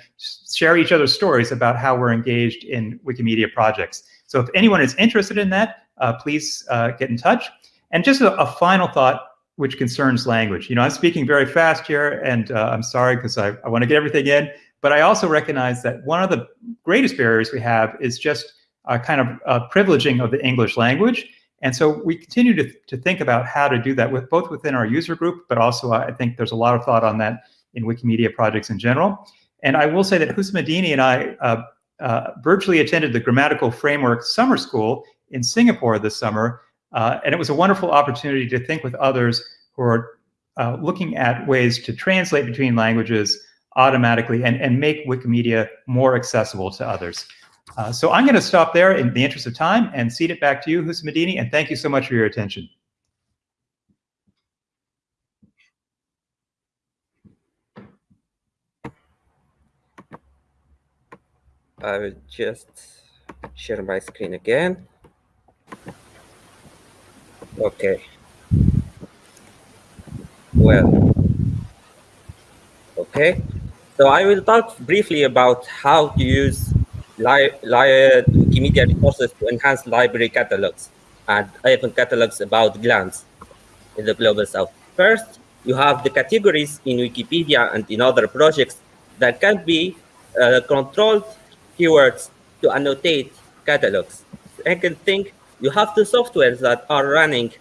share each other's stories about how we're engaged in Wikimedia projects. So if anyone is interested in that, uh, please uh, get in touch. And just a, a final thought, which concerns language. You know, I'm speaking very fast here, and uh, I'm sorry because I, I want to get everything in. But I also recognize that one of the greatest barriers we have is just a kind of a privileging of the English language. And so we continue to, to think about how to do that with both within our user group, but also I think there's a lot of thought on that in Wikimedia projects in general. And I will say that Houcemeddine and I uh, uh, virtually attended the Grammatical Framework Summer School in Singapore this summer. Uh, and it was a wonderful opportunity to think with others who are uh, looking at ways to translate between languages automatically and, and make Wikimedia more accessible to others. Uh, so I'm going to stop there in the interest of time and cede it back to you, Houcemeddine, and thank you so much for your attention. I will just share my screen again. Okay. Well, okay. So I will talk briefly about how to use li li resources to enhance library catalogs and even catalogs about GLAMs in the Global South. First, you have the categories in Wikipedia and in other projects that can be uh, controlled keywords to annotate catalogs. Second thing, you have the softwares that are running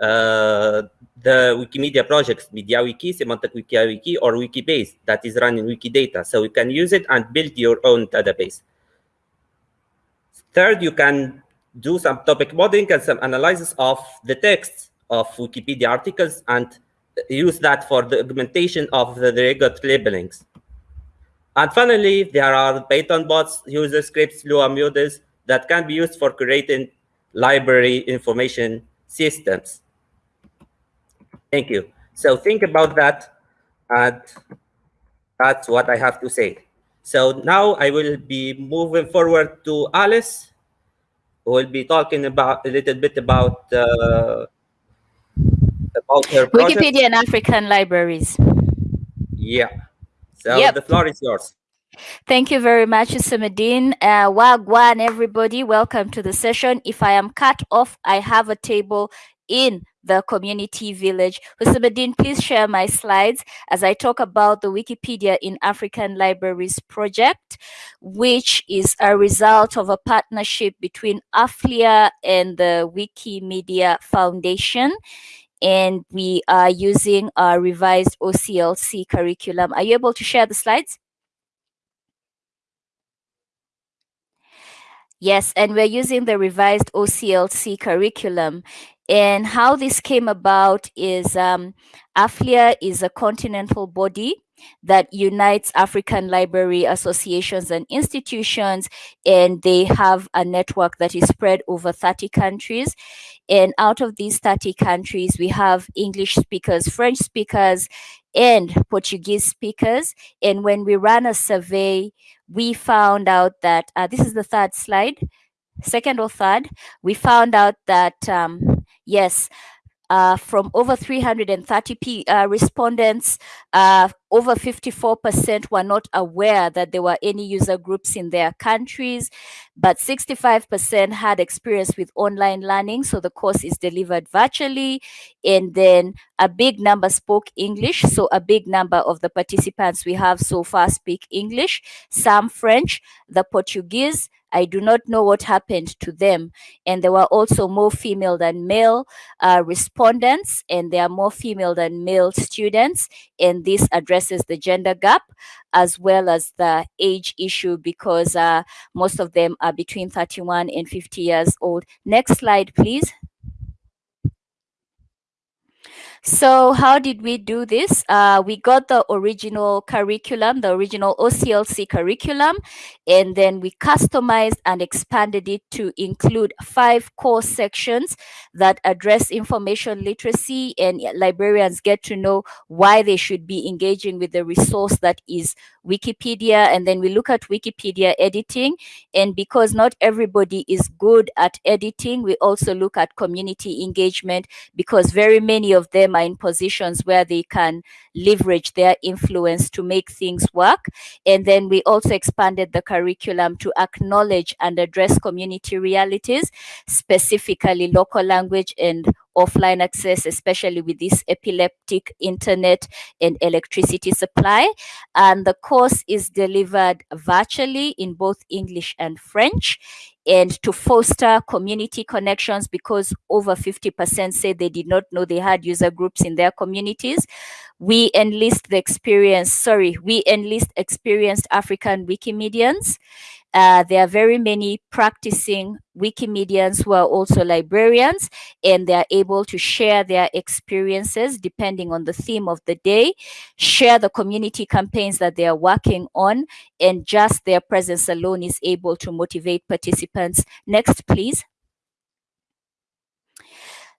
uh, the Wikimedia projects, MediaWiki, Semantic WikiWiki, or Wikibase that is running Wikidata. So you can use it and build your own database. Third, you can do some topic modeling and some analysis of the text of Wikipedia articles and use that for the augmentation of the regot labelings. And finally, there are Python bots, user scripts, Lua modules that can be used for creating library information systems. Thank you. So think about that, and that's what I have to say. So now I will be moving forward to Alice, who will be talking about a little bit about uh, about her project. Wikipedia and African libraries. Yeah. So Yep. the floor is yours. Thank you very much, Sumadin. Uh, Wagwan, everybody. Welcome to the session. If I am cut off, I have a table in the community village. Hussein, please share my slides as I talk about the Wikipedia in African Libraries project, which is a result of a partnership between AFLIA and the Wikimedia Foundation. And we are using our revised OCLC curriculum. Are you able to share the slides? Yes, and we're using the revised OCLC curriculum. And how this came about is um, AFLIA is a continental body that unites African library associations and institutions, and they have a network that is spread over 30 countries. And out of these 30 countries, we have English speakers, French speakers, and Portuguese speakers. And when we ran a survey, we found out that uh, this is the third slide, second or third, we found out that um, yes, uh, from over 330 P, uh, respondents, uh, over 54% were not aware that there were any user groups in their countries, but 65% had experience with online learning. So the course is delivered virtually. And then a big number spoke English. So a big number of the participants we have so far speak English, some French, the Portuguese, I do not know what happened to them. And there were also more female than male uh, respondents, and there are more female than male students. And this addresses the gender gap as well as the age issue because uh, most of them are between 31 and 50 years old. Next slide, please. So how did we do this? Uh, we got the original curriculum, the original OCLC curriculum, and then we customized and expanded it to include five core sections that address information literacy and librarians get to know why they should be engaging with the resource that is Wikipedia. And then we look at Wikipedia editing. And because not everybody is good at editing, we also look at community engagement because very many of them are in positions where they can leverage their influence to make things work. And then we also expanded the curriculum to acknowledge and address community realities, specifically local language and offline access, especially with this epileptic internet and electricity supply. And the course is delivered virtually in both English and French and to foster community connections because over 50% say they did not know they had user groups in their communities. We enlist the experience, sorry, we enlist experienced African Wikimedians uh, there are very many practicing Wikimedians who are also librarians, and they are able to share their experiences depending on the theme of the day, share the community campaigns that they are working on, and just their presence alone is able to motivate participants. Next, please.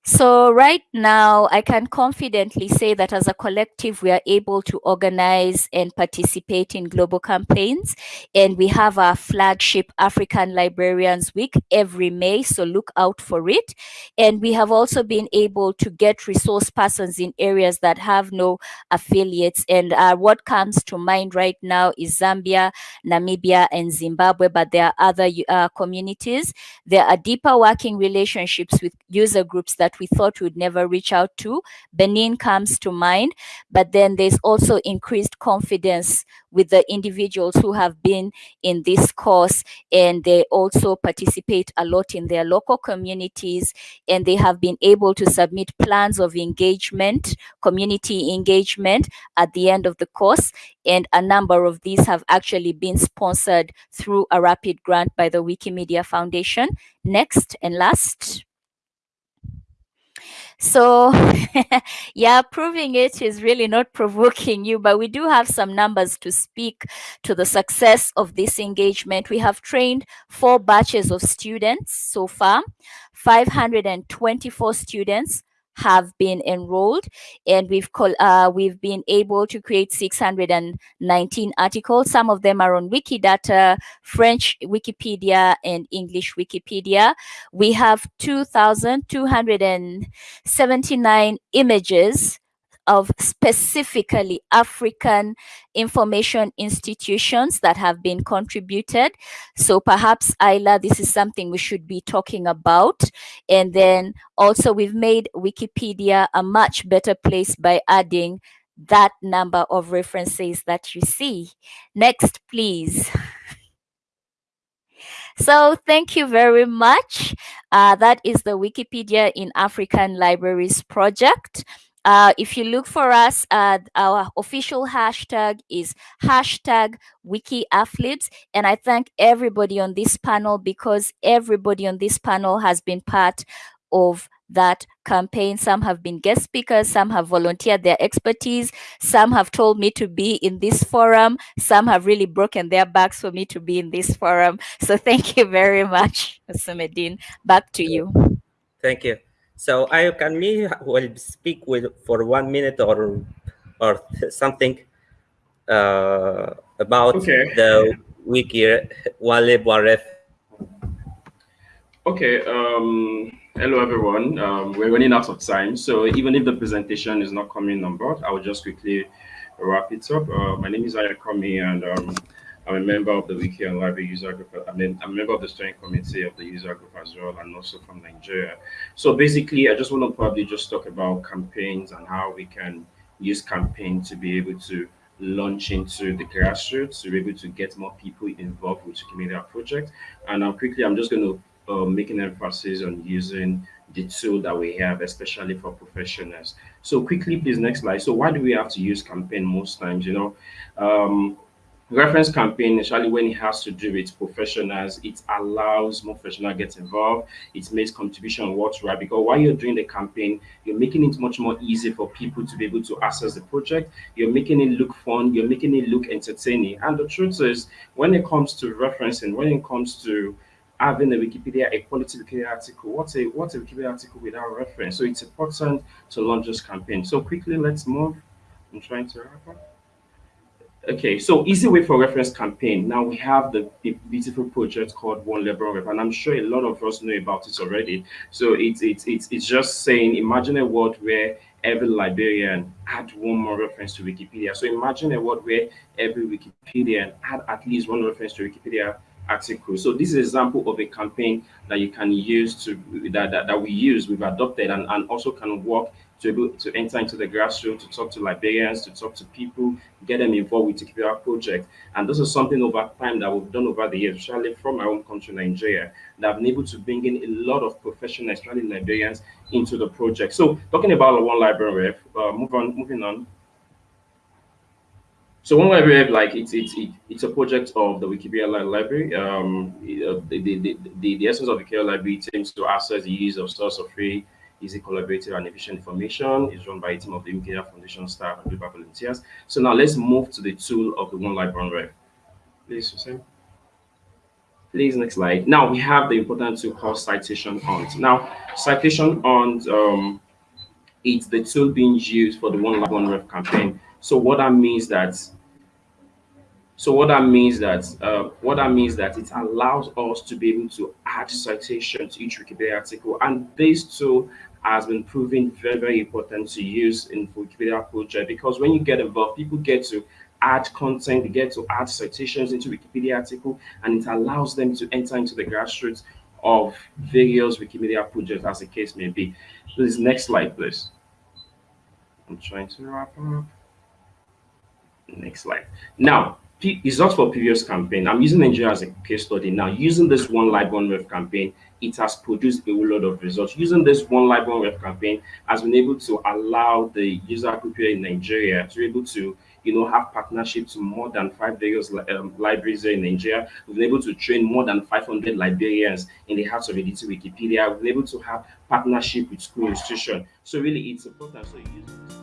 So right now, I can confidently say that as a collective, we are able to organize and participate in global campaigns. And we have our flagship African Librarians Week every May, so look out for it. And we have also been able to get resource persons in areas that have no affiliates. And uh, what comes to mind right now is Zambia, Namibia, and Zimbabwe, but there are other uh, communities. There are deeper working relationships with user groups that that we thought we'd never reach out to. Benin comes to mind, but then there's also increased confidence with the individuals who have been in this course and they also participate a lot in their local communities and they have been able to submit plans of engagement, community engagement at the end of the course. And a number of these have actually been sponsored through a rapid grant by the Wikimedia Foundation. Next and last. So yeah, proving it is really not provoking you, but we do have some numbers to speak to the success of this engagement. We have trained four batches of students so far, 524 students have been enrolled and we've uh, we've been able to create 619 articles. Some of them are on wikidata french wikipedia and english wikipedia. We have 2279 images of specifically African information institutions that have been contributed. So perhaps, Isla, this is something we should be talking about. And then also we've made Wikipedia a much better place by adding that number of references that you see. Next, please. So thank you very much. Uh, that is the Wikipedia in African Libraries project. Uh, if you look for us, uh, our official hashtag is hashtag WikiAflibs. And I thank everybody on this panel because everybody on this panel has been part of that campaign. Some have been guest speakers, some have volunteered their expertise, some have told me to be in this forum, some have really broken their backs for me to be in this forum. So thank you very much, Houcemeddine. Back to you. Thank you. So I can me will speak with for one minute or or something uh, about okay. the wiki one lib one ref. Okay. Um, hello everyone. Um, we're running out of time, so even if the presentation is not coming on board, I will just quickly wrap it up. Uh, my name is Ayakomi, and um, I'm a member of the Wiki and Library user group. I mean, I'm a member of the steering committee of the user group as well, and also from Nigeria. So basically, I just want to probably just talk about campaigns and how we can use campaign to be able to launch into the grassroots to be able to get more people involved with Wikimedia project. And now quickly, I'm just going to uh, make an emphasis on using the tool that we have, especially for professionals. So quickly, please, next slide. So why do we have to use campaign most times? You know, um, reference campaign, especially when it has to do with professionals, it allows more professionals get involved. It makes contribution worthwhile because while you're doing the campaign, you're making it much more easy for people to be able to access the project. You're making it look fun. You're making it look entertaining. And the truth is, when it comes to referencing, when it comes to having a Wikipedia, a quality Wikipedia article, what's a what's a Wikipedia article without reference? So it's important to launch this campaign. So quickly, let's move. I'm trying to wrap up. Okay, so easy way for reference campaign. Now we have the, beautiful project called One Library Ref, and I'm sure a lot of us know about it already. So it's it's it's it's just saying, imagine a world where every librarian add one more reference to Wikipedia. So imagine a world where every Wikipedian add at least one reference to Wikipedia article. So this is an example of a campaign that you can use to that, that, that we use, we've adopted and, and also can work to able to enter into the grassroots, to talk to librarians, to talk to people, get them involved with the project. And this is something over time that we've done over the years, especially from my own country, Nigeria, that I've been able to bring in a lot of professional, especially librarians, into the project. So talking about one library, uh, move on, moving on. So one library, like it's it's it's a project of the Wikipedia library. Um, the, the, the, the, the essence of the Wikipedia library aims to access the use of source of free easy, collaborative, and efficient information. It's run by a team of the Foundation staff and global volunteers. So now let's move to the tool of the One Library Ref. Please, Susan. Please, next slide. Now we have the important tool called Citation Hunt. Now, Citation Hunt, um, it's the tool being used for the One Library one Ref campaign. So what that means that so what that means that uh, what that means that it allows us to be able to add citation to each Wikipedia article, and this tool has been proven very very important to use in Wikipedia project because when you get involved, people get to add content, they get to add citations into Wikipedia article, and it allows them to enter into the grassroots of various Wikimedia projects, as the case may be. Please, next slide, please. I'm trying to wrap up. Next slide. Now, results for previous campaign. I'm using Nigeria as a case study now. Using this one lib one ref campaign, it has produced a lot of results. Using this one lib one ref campaign has been able to allow the user group here in Nigeria to be able to you know, have partnerships with more than five various um, libraries in Nigeria. We've been able to train more than 500 librarians in the hearts of editing Wikipedia. We've been able to have partnership with school institutions. So really, it's important. So use